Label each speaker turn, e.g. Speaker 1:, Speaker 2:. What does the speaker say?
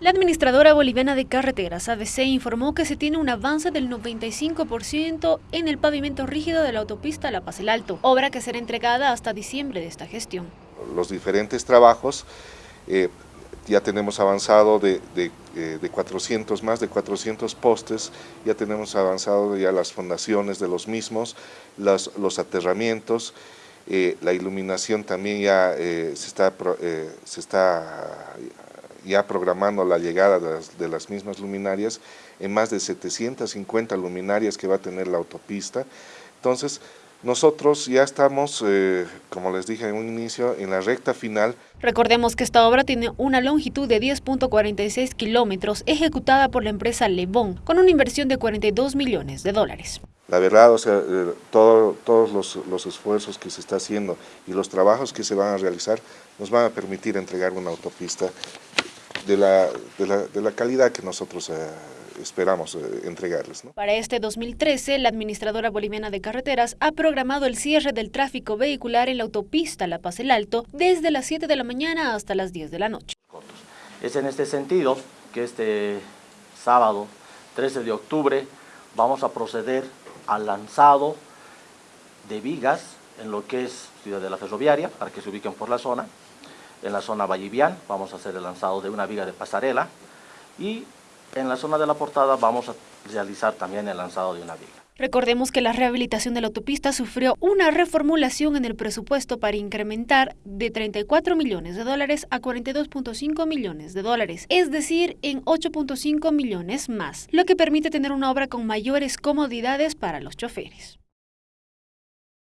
Speaker 1: La administradora boliviana de carreteras, ABC, informó que se tiene un avance del 95% en el pavimento rígido de la autopista La Paz el Alto, obra que será entregada hasta diciembre de esta gestión.
Speaker 2: Los diferentes trabajos, eh, ya tenemos avanzado de, 400, eh, más de 400 postes, ya tenemos avanzado ya las fundaciones de los mismos, los aterramientos, eh, la iluminación también ya se está, se está ya programando la llegada de las, mismas luminarias en más de 750 luminarias que va a tener la autopista. Entonces, nosotros ya estamos, eh, como les dije en un inicio, en la recta final.
Speaker 1: Recordemos que esta obra tiene una longitud de 10.46 kilómetros ejecutada por la empresa Lebón con una inversión de 42 millones de dólares.
Speaker 2: La verdad, o sea, eh, todos los, los, esfuerzos que se está haciendo y los trabajos que se van a realizar nos van a permitir entregar una autopista de la, de la, calidad que nosotros eh, esperamos eh, entregarles.
Speaker 1: Para este 2013, la Administradora Boliviana de Carreteras ha programado el cierre del tráfico vehicular en la autopista La Paz el Alto desde las 7 de la mañana hasta las 10 de la noche.
Speaker 3: Es en este sentido que este sábado 13 de octubre vamos a proceder al lanzado de vigas en lo que es Ciudad de la Ferroviaria, para que se ubiquen por la zona, en la zona Vallivian vamos a hacer el lanzado de una viga de pasarela y en la zona de la portada vamos a realizar también el lanzado de una viga.
Speaker 1: Recordemos que la rehabilitación de la autopista sufrió una reformulación en el presupuesto para incrementar de 34 millones de dólares a 42.5 millones de dólares, es decir, en 8.5 millones más, lo que permite tener una obra con mayores comodidades para los choferes.